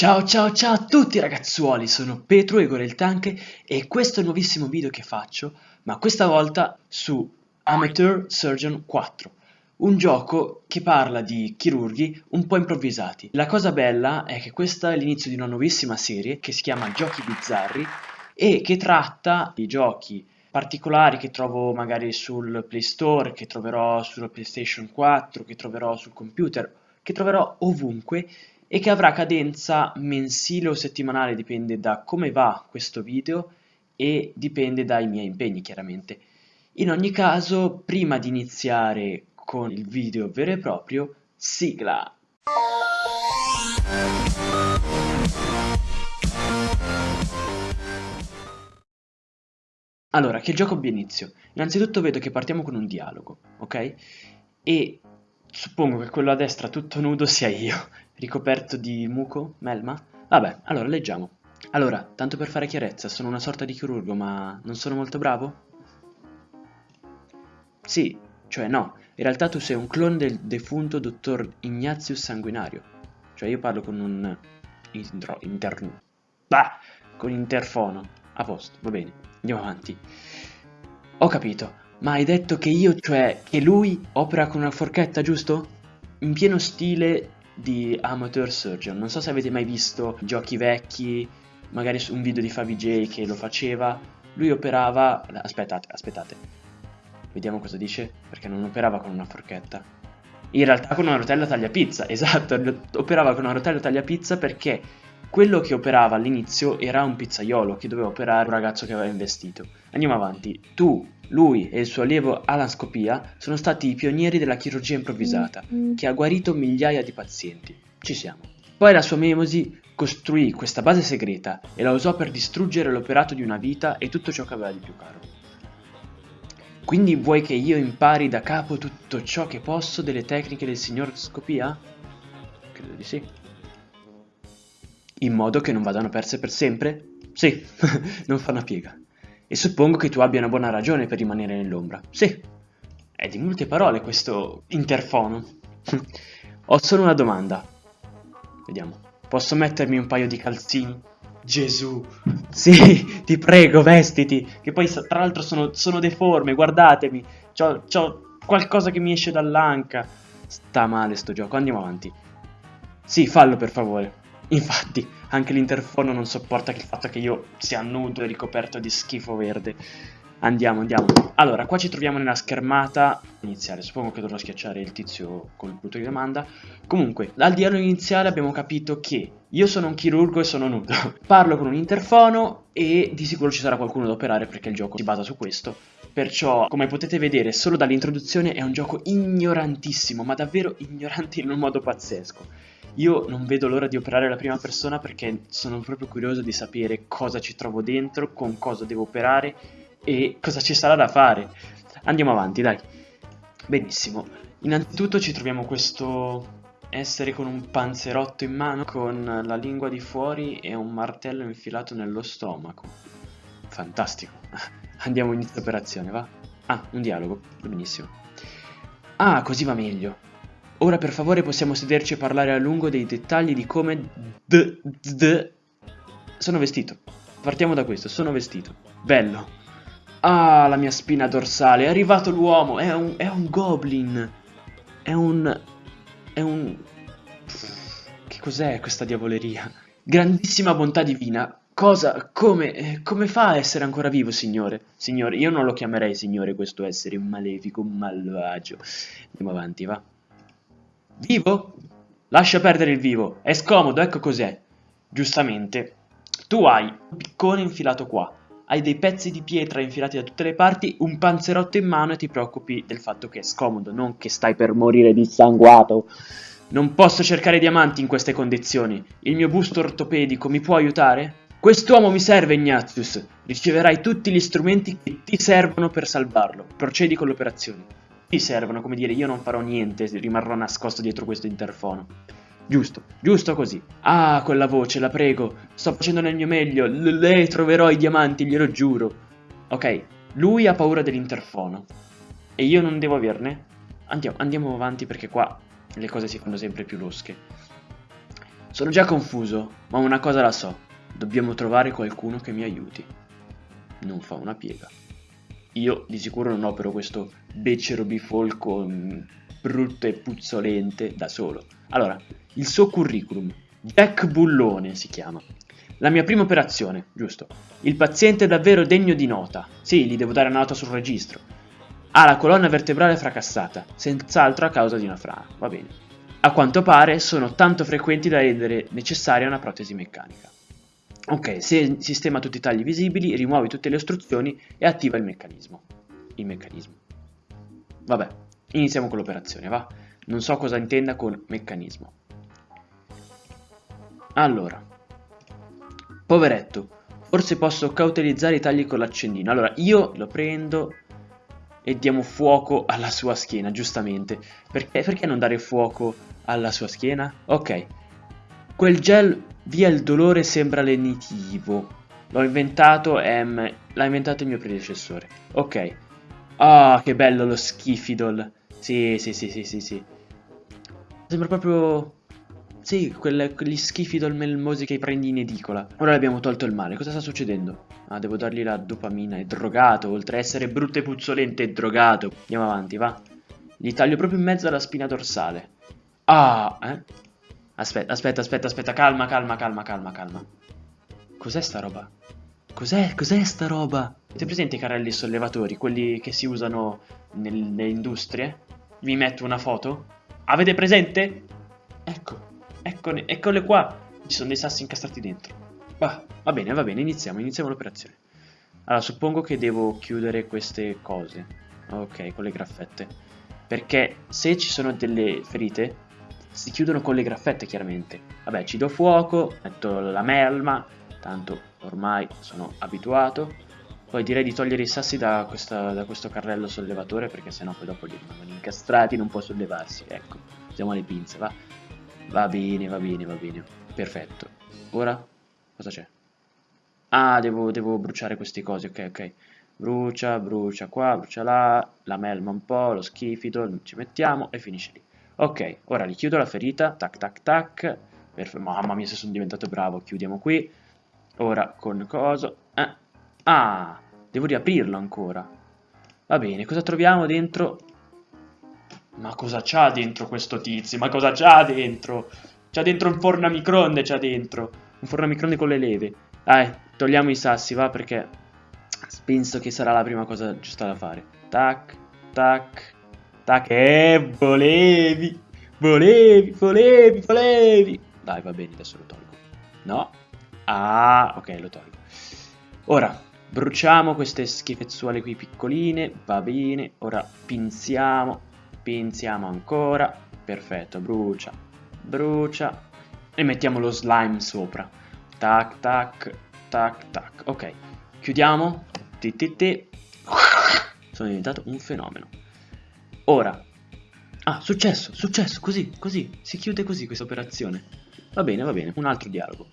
Ciao ciao ciao a tutti ragazzuoli, sono Petro Egore il Tank e questo è il nuovissimo video che faccio, ma questa volta su Amateur Surgeon 4, un gioco che parla di chirurghi un po' improvvisati. La cosa bella è che questa è l'inizio di una nuovissima serie che si chiama Giochi Bizzarri e che tratta di giochi particolari che trovo magari sul Play Store, che troverò sulla PlayStation 4, che troverò sul computer, che troverò ovunque e che avrà cadenza mensile o settimanale, dipende da come va questo video e dipende dai miei impegni chiaramente. In ogni caso, prima di iniziare con il video vero e proprio, sigla! Allora, che gioco abbia inizio? Innanzitutto vedo che partiamo con un dialogo, ok? E suppongo che quello a destra tutto nudo sia io, ricoperto di muco, melma? Vabbè, allora leggiamo. Allora, tanto per fare chiarezza, sono una sorta di chirurgo, ma non sono molto bravo? Sì, cioè no, in realtà tu sei un clone del defunto dottor Ignatius Sanguinario. Cioè io parlo con un... Intro, interno... Bah! Con interfono. A posto, va bene, andiamo avanti. Ho capito, ma hai detto che io, cioè, che lui opera con una forchetta, giusto? In pieno stile di Amateur Surgeon. Non so se avete mai visto giochi vecchi, magari un video di Favij che lo faceva. Lui operava... Aspettate, aspettate. Vediamo cosa dice, perché non operava con una forchetta. In realtà con una rotella tagliapizza, esatto, operava con una rotella tagliapizza perché quello che operava all'inizio era un pizzaiolo che doveva operare un ragazzo che aveva investito. Andiamo avanti. Tu, lui e il suo allievo Alan Scopia sono stati i pionieri della chirurgia improvvisata, mm-hmm. che ha guarito migliaia di pazienti. Ci siamo. Poi la sua Memosi costruì questa base segreta e la usò per distruggere l'operato di una vita e tutto ciò che aveva di più caro. Quindi vuoi che io impari da capo tutto ciò che posso delle tecniche del signor Scopia? Credo di sì. In modo che non vadano perse per sempre? Sì, non fa una piega. E suppongo che tu abbia una buona ragione per rimanere nell'ombra. Sì. È di molte parole questo interfono. Ho solo una domanda. Vediamo. Posso mettermi un paio di calzini? Gesù. Sì, ti prego, vestiti. Che poi tra l'altro sono, sono, deforme, guardatemi. C'ho, c'ho qualcosa che mi esce dall'anca. Sta male sto gioco, andiamo avanti. Sì, fallo per favore. Infatti, anche l'interfono non sopporta il fatto che io sia nudo e ricoperto di schifo verde. Andiamo, andiamo. Allora, qua ci troviamo nella schermata iniziale. Suppongo che dovrò schiacciare il tizio col punto di domanda. Comunque, dal dialogo iniziale abbiamo capito che io sono un chirurgo e sono nudo. Parlo con un interfono e di sicuro ci sarà qualcuno da operare perché il gioco si basa su questo. Perciò, come potete vedere, solo dall'introduzione è un gioco ignorantissimo, ma davvero ignorante in un modo pazzesco. Io non vedo l'ora di operare la prima persona perché sono proprio curioso di sapere cosa ci trovo dentro, con cosa devo operare e cosa ci sarà da fare. Andiamo avanti, dai. Benissimo. Innanzitutto ci troviamo questo essere con un panzerotto in mano, con la lingua di fuori e un martello infilato nello stomaco. Fantastico. Andiamo in inizio operazione, va? Ah, un dialogo. Benissimo. Ah, così va meglio. Ora per favore possiamo sederci e parlare a lungo dei dettagli di come d, d, sono vestito. Partiamo da questo, sono vestito. Bello. Ah, la mia spina dorsale, è arrivato l'uomo, è un, è un goblin. È un... è un... Che cos'è questa diavoleria? Grandissima bontà divina. Cosa, come, eh, come fa a essere ancora vivo, signore? Signore, io non lo chiamerei signore questo essere, malefico, malvagio. Andiamo avanti, va. Vivo? Lascia perdere il vivo, è scomodo, ecco cos'è. Giustamente, tu hai un piccone infilato qua, hai dei pezzi di pietra infilati da tutte le parti, un panzerotto in mano e ti preoccupi del fatto che è scomodo, non che stai per morire dissanguato. Non posso cercare diamanti in queste condizioni. Il mio busto ortopedico mi può aiutare? Quest'uomo mi serve, Ignatius. Riceverai tutti gli strumenti che ti servono per salvarlo. Procedi con l'operazione ti servono, come dire, io non farò niente, rimarrò nascosto dietro questo interfono. Giusto, giusto così. Ah, quella voce, la prego, sto facendo nel mio meglio, lei troverò i diamanti, glielo giuro. Ok, lui ha paura dell'interfono. E io non devo averne? Andiamo, andiamo avanti perché qua le cose si fanno sempre più losche. Sono già confuso, ma una cosa la so. Dobbiamo trovare qualcuno che mi aiuti. Non fa una piega. Io di sicuro non opero questo becero bifolco mm, brutto e puzzolente da solo. Allora, il suo curriculum. Jack Bullone si chiama. La mia prima operazione, giusto. Il paziente è davvero degno di nota. Sì, gli devo dare una nota sul registro. Ha la colonna vertebrale fracassata, senz'altro a causa di una frana. Va bene. A quanto pare sono tanto frequenti da rendere necessaria una protesi meccanica. Ok, se sistema tutti i tagli visibili, rimuovi tutte le ostruzioni e attiva il meccanismo. Il meccanismo. Vabbè, iniziamo con l'operazione, va? Non so cosa intenda con meccanismo. Allora. Poveretto, forse posso cautelizzare i tagli con l'accendino. Allora, io lo prendo e diamo fuoco alla sua schiena, giustamente. Perché, perché non dare fuoco alla sua schiena? Ok. Quel gel via il dolore sembra lenitivo. L'ho inventato, ehm, l'ha inventato il mio predecessore. Ok. Ah, oh, che bello lo schifidol. Sì, sì, sì, sì, sì, sì. Sembra proprio... Sì, quelle, quegli schifidol melmosi che prendi in edicola. Ora abbiamo tolto il male. Cosa sta succedendo? Ah, devo dargli la dopamina. È drogato, oltre a essere brutto e puzzolente, è drogato. Andiamo avanti, va. Gli taglio proprio in mezzo alla spina dorsale. Ah, eh? Aspetta, aspetta, aspetta, aspetta, calma, calma, calma, calma, calma. Cos'è sta roba? Cos'è? Cos'è sta roba? Avete presente i carrelli sollevatori, quelli che si usano nelle industrie? Vi metto una foto? Avete presente? Ecco, eccone, eccole qua. Ci sono dei sassi incastrati dentro. Va, va bene, va bene, iniziamo, iniziamo l'operazione. Allora, suppongo che devo chiudere queste cose. Ok, con le graffette. Perché se ci sono delle ferite, si chiudono con le graffette chiaramente. Vabbè, ci do fuoco, metto la melma, tanto ormai sono abituato. Poi direi di togliere i sassi da, questa, da questo carrello sollevatore perché sennò poi dopo li rimangono incastrati, non può sollevarsi. Ecco, usiamo le pinze, va? Va bene, va bene, va bene. Perfetto. Ora, cosa c'è? Ah, devo, devo bruciare queste cose, ok, ok. Brucia, brucia qua, brucia là, la melma un po', lo schifido, ci mettiamo e finisce lì. Ok, ora richiudo la ferita, tac tac tac, Perfetto. mamma mia se sono diventato bravo, chiudiamo qui, ora con coso, eh. ah, devo riaprirlo ancora, va bene, cosa troviamo dentro? Ma cosa c'ha dentro questo tizio, ma cosa c'ha dentro? C'ha dentro un forno a microonde, c'ha dentro, un forno a microonde con le leve, dai, togliamo i sassi, va, perché penso che sarà la prima cosa giusta da fare, tac, tac, Tac, eh, volevi, volevi, volevi, volevi. Dai, va bene, adesso lo tolgo. No? Ah, ok, lo tolgo. Ora, bruciamo queste schifezzuole qui piccoline, va bene. Ora pinziamo, pinziamo ancora. Perfetto, brucia, brucia. E mettiamo lo slime sopra. Tac, tac, tac, tac. Ok, chiudiamo. Ti, ti, ti. Sono diventato un fenomeno. Ora. Ah, successo, successo, così, così. Si chiude così questa operazione. Va bene, va bene, un altro dialogo.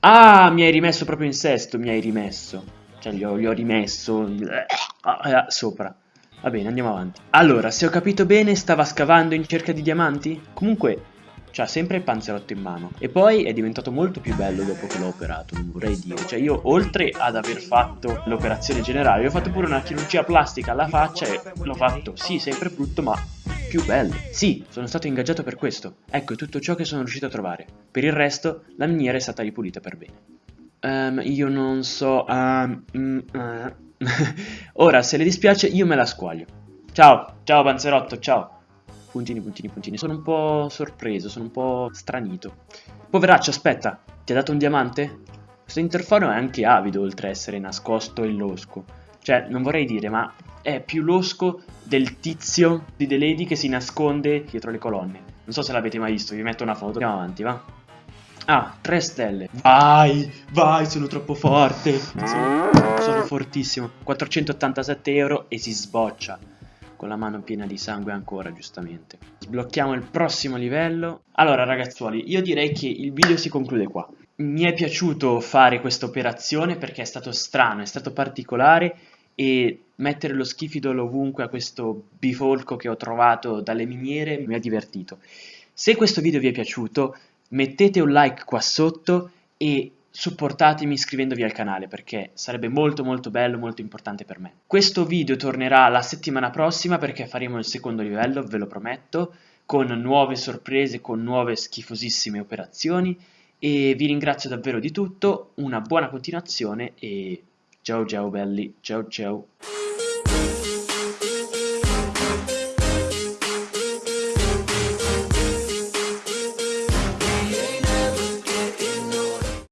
Ah, mi hai rimesso proprio in sesto, mi hai rimesso. Cioè, gli ho, gli ho rimesso eh, eh, sopra. Va bene, andiamo avanti. Allora, se ho capito bene, stava scavando in cerca di diamanti? Comunque, C'ha sempre il panzerotto in mano. E poi è diventato molto più bello dopo che l'ho operato, vorrei dire. Cioè io oltre ad aver fatto l'operazione generale, ho fatto pure una chirurgia plastica alla faccia e l'ho fatto, sì, sempre brutto, ma più bello. Sì, sono stato ingaggiato per questo. Ecco tutto ciò che sono riuscito a trovare. Per il resto, la miniera è stata ripulita per bene. Um, io non so... Um, uh. Ora, se le dispiace, io me la squaglio. Ciao, ciao panzerotto, ciao. Puntini, puntini, puntini. Sono un po' sorpreso, sono un po' stranito. Poveraccio, aspetta, ti ha dato un diamante? Questo interfono è anche avido, oltre a essere nascosto e losco. Cioè, non vorrei dire, ma è più losco del tizio di The Lady che si nasconde dietro le colonne. Non so se l'avete mai visto, vi metto una foto. Andiamo avanti, va? Ah, tre stelle. Vai, vai, sono troppo forte. Sono, sono fortissimo. 487 euro e si sboccia con la mano piena di sangue ancora, giustamente. Sblocchiamo il prossimo livello. Allora, ragazzuoli, io direi che il video si conclude qua. Mi è piaciuto fare questa operazione perché è stato strano, è stato particolare e mettere lo schifidolo ovunque a questo bifolco che ho trovato dalle miniere mi ha divertito. Se questo video vi è piaciuto, mettete un like qua sotto e supportatemi iscrivendovi al canale perché sarebbe molto molto bello, molto importante per me. Questo video tornerà la settimana prossima perché faremo il secondo livello, ve lo prometto, con nuove sorprese, con nuove schifosissime operazioni e vi ringrazio davvero di tutto, una buona continuazione e ciao ciao belli, ciao ciao.